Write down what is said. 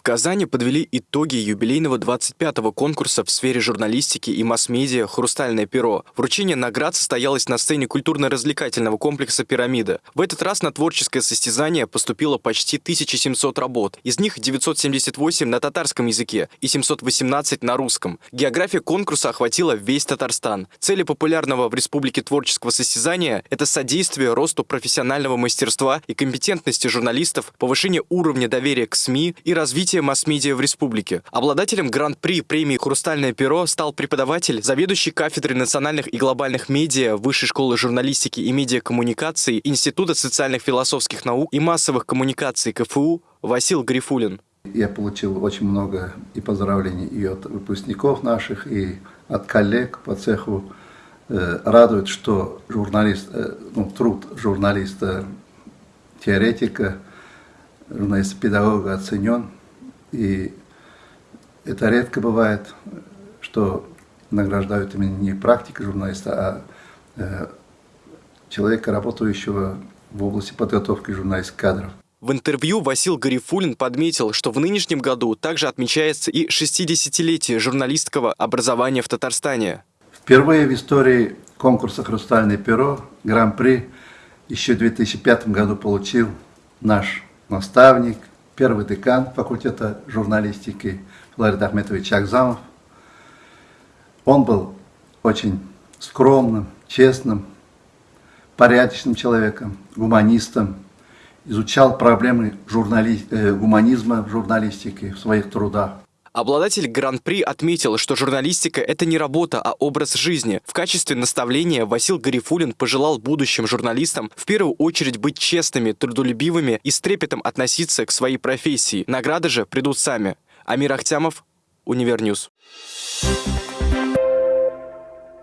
В Казани подвели итоги юбилейного 25-го конкурса в сфере журналистики и масс-медиа «Хрустальное перо». Вручение наград состоялось на сцене культурно-развлекательного комплекса «Пирамида». В этот раз на творческое состязание поступило почти 1700 работ. Из них 978 на татарском языке и 718 на русском. География конкурса охватила весь Татарстан. Цели популярного в республике творческого состязания – это содействие росту профессионального мастерства и компетентности журналистов, повышение уровня доверия к СМИ и развитие развития масс-медиа в республике. Обладателем гран-при премии «Хрустальное перо» стал преподаватель, заведующий кафедрой национальных и глобальных медиа Высшей школы журналистики и медиакоммуникации Института социальных философских наук и массовых коммуникаций КФУ Васил Грифулин. Я получил очень много и поздравлений и от выпускников наших, и от коллег по цеху. Э, радует, что журналист, э, ну, труд журналиста, теоретика, журналиста-педагога оценен. И это редко бывает, что награждают именно не практика журналиста, а э, человека, работающего в области подготовки журналистских кадров. В интервью Васил Гарифулин подметил, что в нынешнем году также отмечается и 60-летие журналистского образования в Татарстане. Впервые в истории конкурса «Хрустальное перо» гран-при еще в 2005 году получил наш наставник, первый декан факультета журналистики Флорид Ахметович Акзамов. Он был очень скромным, честным, порядочным человеком, гуманистом, изучал проблемы журнали... э, гуманизма в журналистике в своих трудах. Обладатель Гран-при отметил, что журналистика – это не работа, а образ жизни. В качестве наставления Васил Гарифулин пожелал будущим журналистам в первую очередь быть честными, трудолюбивыми и с трепетом относиться к своей профессии. Награды же придут сами. Амир Ахтямов, Универньюз. Thank you.